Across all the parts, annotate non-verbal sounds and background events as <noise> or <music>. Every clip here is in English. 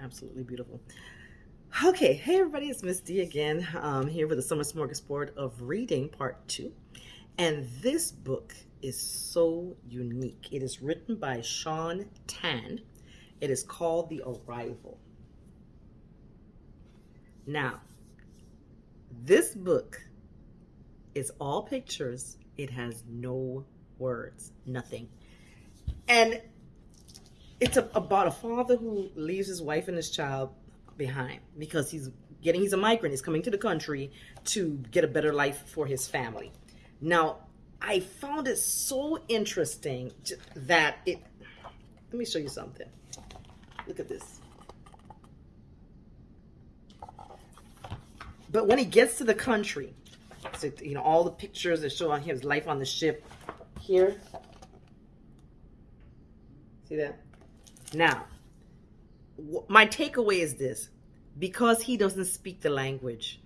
Absolutely beautiful. Okay, hey everybody, it's Miss D again, um, here with the Summer Smorgasbord of Reading, Part 2. And this book is so unique. It is written by Shaun Tan. It is called The Arrival. Now, this book is all pictures. It has no words, nothing. And it's a, about a father who leaves his wife and his child behind because he's getting he's a migrant. He's coming to the country to get a better life for his family. Now i found it so interesting that it let me show you something. Look at this. But when he gets to the country so, you know all the pictures that show on his life on the ship here. See that now, my takeaway is this. Because he doesn't speak the language,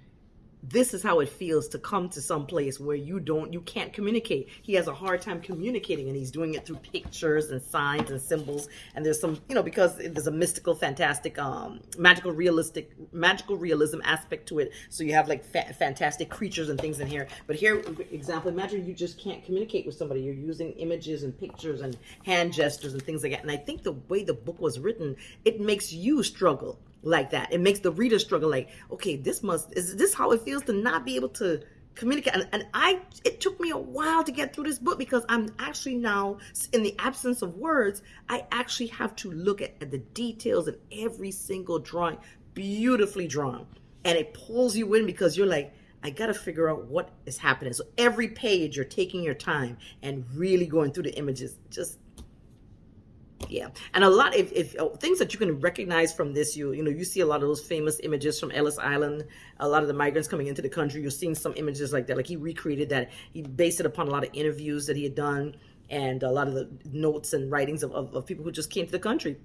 this is how it feels to come to some place where you don't you can't communicate. He has a hard time communicating and he's doing it through pictures and signs and symbols. And there's some you know because there's a mystical fantastic um magical realistic magical realism aspect to it. So you have like fa fantastic creatures and things in here. But here example imagine you just can't communicate with somebody. You're using images and pictures and hand gestures and things like that. And i think the way the book was written it makes you struggle like that. It makes the reader struggle like, okay, this must, is this how it feels to not be able to communicate? And, and I, it took me a while to get through this book because I'm actually now, in the absence of words, I actually have to look at, at the details in every single drawing, beautifully drawn. And it pulls you in because you're like, I got to figure out what is happening. So every page you're taking your time and really going through the images. Just yeah. And a lot if, if oh, things that you can recognize from this you you know you see a lot of those famous images from ellis island a lot of the migrants coming into the country. You're seeing some images like that like he recreated that. He based it upon a lot of interviews that he had done and a lot of the notes and writings of, of, of people who just came to the country.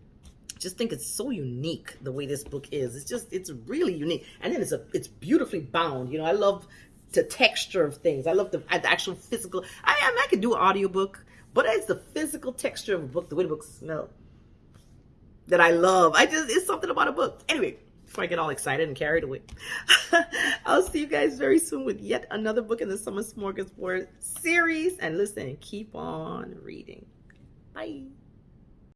Just think it's so unique the way this book is. It's just it's really unique. And then it's a it's beautifully bound. You know i love the texture of things i love the, the actual physical i i, mean, I could do an audiobook but it's the physical texture of a book, the way the books smell that I love. I just, it's something about a book. Anyway, before I get all excited and carried away, <laughs> I'll see you guys very soon with yet another book in the Summer Smorgasbord series. And listen, keep on reading. Bye.